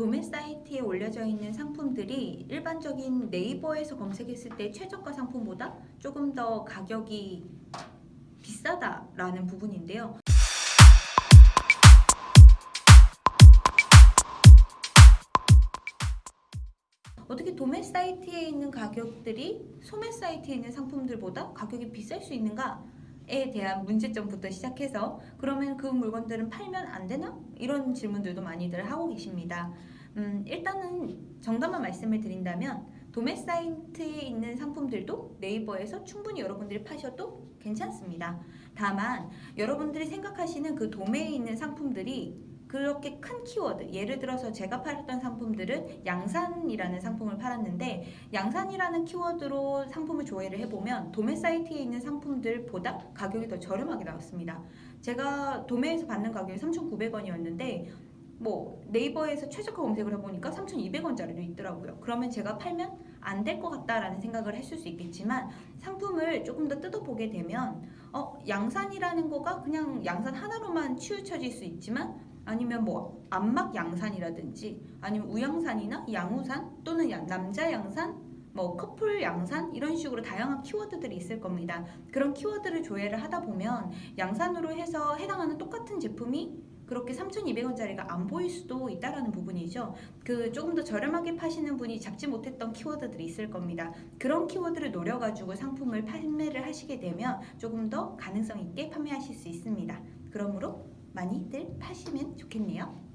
도매 사이트에 올려져 있는 상품들이 일반적인 네이버에서 검색했을 때 최저가 상품보다 조금 더 가격이 비싸다라는 부분인데요. 어떻게 도매 사이트에 있는 가격들이 소매 사이트에 있는 상품들보다 가격이 비쌀 수 있는가 에 대한 문제점부터 시작해서 그러면 그 물건들은 팔면 안 되나? 이런 질문들도 많이들 하고 계십니다. 음, 일단은 정답만 말씀을 드린다면 도매 사이트에 있는 상품들도 네이버에서 충분히 여러분들이 파셔도 괜찮습니다. 다만 여러분들이 생각하시는 그 도매에 있는 상품들이 그렇게 큰 키워드 예를 들어서 제가 팔았던 상품들은 양산이라는 상품을 팔았는데 양산이라는 키워드로 상품을 조회를 해보면 도매 사이트에 있는 상품들보다 가격이 더 저렴하게 나왔습니다. 제가 도매에서 받는 가격이 3,900원이었는데 뭐 네이버에서 최저가 검색을 해보니까 3,200원짜리도 있더라고요. 그러면 제가 팔면 안 될 것 같다라는 생각을 했을 수 있겠지만 상품을 조금 더 뜯어보게 되면 어 양산이라는 거가 그냥 양산 하나로만 치우쳐질 수 있지만 아니면 뭐 안막 양산이라든지 아니면 우양산이나 양우산 또는 야- 남자 양산 뭐 커플 양산 이런 식으로 다양한 키워드들이 있을 겁니다. 그런 키워드를 조회를 하다 보면 양산으로 해서 해당하는 똑같은 제품이 그렇게 3,200원짜리가 안 보일 수도 있다라는 부분이죠. 그 조금 더 저렴하게 파시는 분이 잡지 못했던 키워드들이 있을 겁니다. 그런 키워드를 노려가지고 상품을 판매를 하시게 되면 조금 더 가능성 있게 판매하실 수 있습니다. 그러므로 많이들 파시면 좋겠네요.